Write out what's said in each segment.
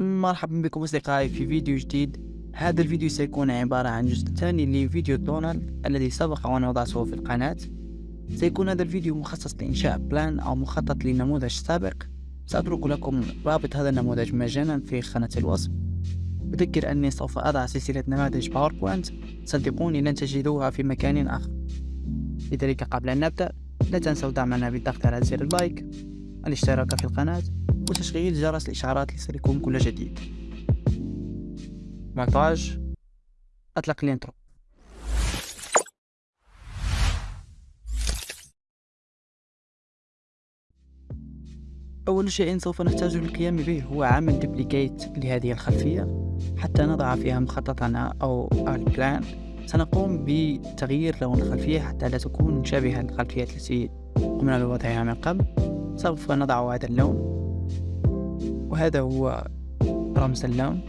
مرحبا بكم أصدقائي في فيديو جديد. هذا الفيديو سيكون عبارة عن جزء ثاني لفيديو دونالد الذي سبق وأن وضعته في القناة. سيكون هذا الفيديو مخصص لإنشاء plan أو مخطط لنموذج سابق. سأترك لكم رابط هذا النموذج مجانا في خانة الوصف. أذكر أني سوف أضع سلسلة نماذج PowerPoint صدقوني لن تجدوها في مكان آخر. لذلك قبل أن نبدأ لا تنسوا دعمنا بالضغط على زر ال like الاشتراك في القناة وتشغيل جرس الإشعارات ليصلكم كل جديد. مونتاج. أطلق ال intro. أول شيء سوف نحتاج للقيام به هو عمل duplicate لهذه الخلفية حتى نضع فيها مخططنا أو ال plan سنقوم بتغيير لون الخلفية حتى لا تكون مشابهة للخلفيات التي قمنا بوضعها من قبل. سوف نضع هذا اللون. وهذا هو رمز اللون.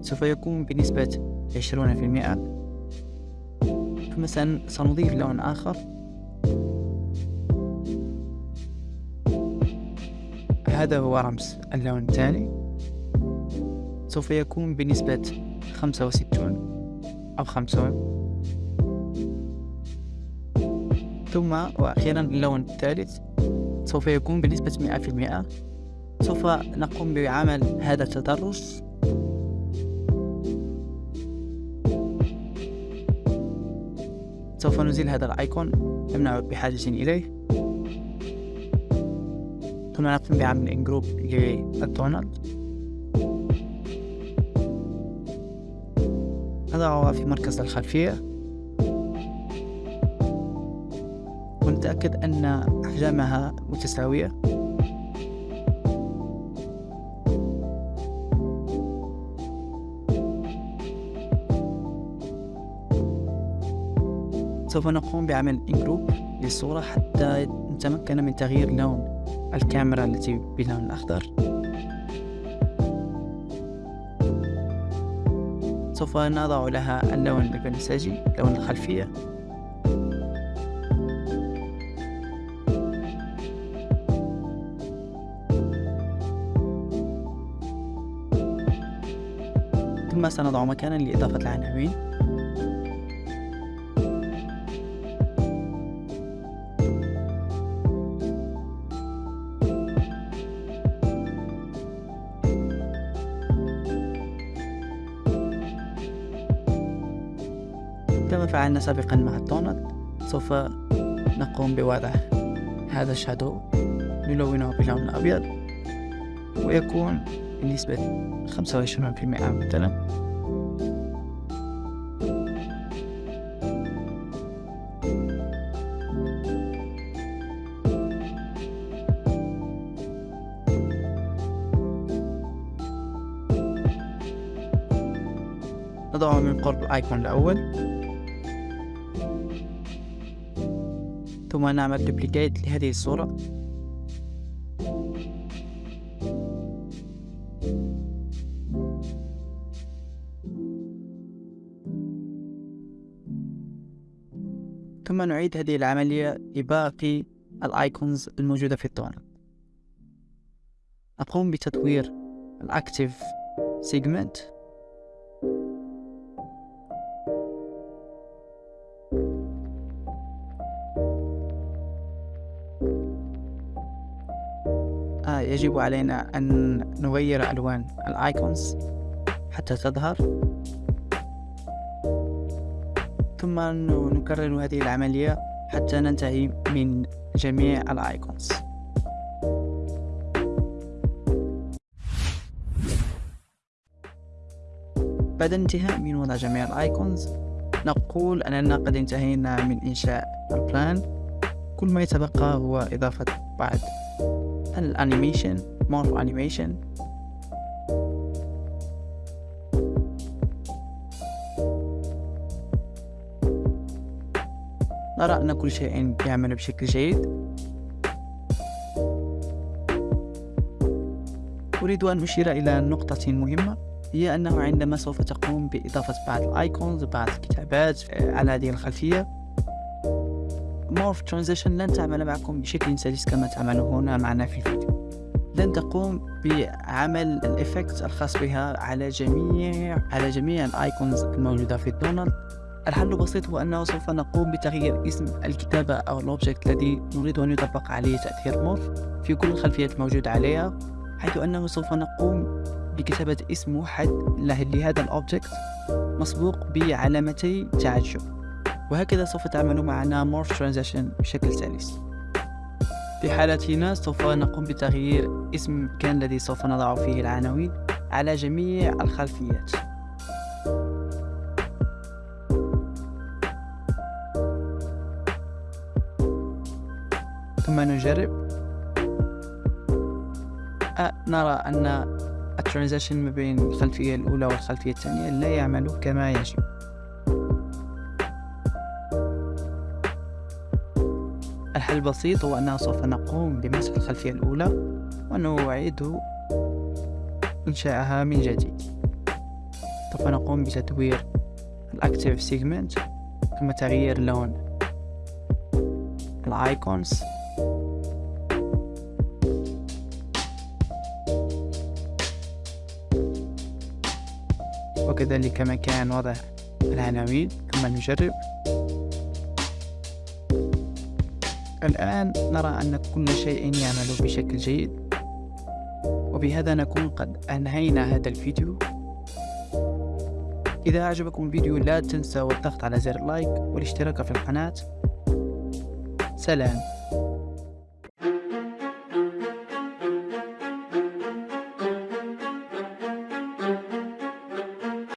سوف يكون بنسبة عشرون في المئة. ثم سنضيف لون آخر. هذا هو رمز اللون الثاني سوف يكون بنسبة خمسة وستون أو خمسون. ثم وأخيرا اللون الثالث. سوف يكون بنسبة مئة في المئة. سوف نقوم بعمل هذا التدرج سوف نزيل هذا الأيقون لم نعد بحاجة إليه. ثم نقوم بعمل إنجروب للدونالد. نضعها في مركز الخلفية. ونتأكد أن أحجامها متساوية. سوف نقوم بعمل إنجروب للصورة حتى نتمكن من تغيير لون الكاميرا التي باللون الأخضر. سوف نضع لها اللون البنفسجي لون الخلفية. ثم سنضع مكانا لإضافة العناوين. كما فعلنا سابقا مع الدونت سوف نقوم بوضع هذا الشادو نلونه بلون أبيض ويكون بنسبة خمسة وعشرين في المئة مثلا نضعه من قرب ال icon الأول. ثم نعمل duplicate لهذه الصورة. ثم نعيد هذه العملية لباقي ال icons الموجودة في التونل نقوم بتطوير ال active segment يجب علينا أن نغير ألوان ال icons حتى تظهر. ثم نكرر هذه العملية حتى ننتهي من جميع ال icons. بعد الانتهاء من وضع جميع ال icons نقول أننا قد انتهينا من إنشاء ال plan. كل ما يتبقى هو إضافة بعض ال animation morph animation نرى أن كل شيء يعمل بشكل جيد. أريد أن أشير إلى نقطة مهمة هي أنه عندما سوف تقوم بإضافة بعض ال icons بعض الكتابات على هذه الخلفية morph transition لن تعمل معكم بشكل سلس كما تعمل هنا معنا في الفيديو. لن تقوم بعمل ال effect الخاص بها على جميع على جميع ال icons الموجودة في دونالد الحل بسيط هو أنه سوف نقوم بتغيير اسم الكتابة أو ال object الذي نريد أن يطبق عليه تأثير morph في كل الخلفيات الموجودة عليها حيث أنه سوف نقوم بكتابة اسم موحد لهذا ال object مسبوق بعلامتي تعجب. وهكذا سوف تعمل معنا morph transition بشكل سلس. في حالتنا سوف نقوم بتغيير اسم المكان الذي سوف نضع فيه العناوين على جميع الخلفيات. ثم نجرب. أه نرى أن الترانزيشن ما بين الخلفية الأولى والخلفية الثانية لا يعمل كما يجب. الحل البسيط هو أننا سوف نقوم بمسح الخلفية الأولى ونعيد إنشاءها من جديد. سوف نقوم بتدوير ال active segment ثم تغيير لون ال icons. وكذلك مكان وضع العناوين ثم نجرب. الآن نرى أن كل شيء يعمل بشكل جيد. وبهذا نكون قد أنهينا هذا الفيديو. إذا أعجبكم الفيديو لا تنسوا الضغط على زر لايك والاشتراك في القناة. سلام.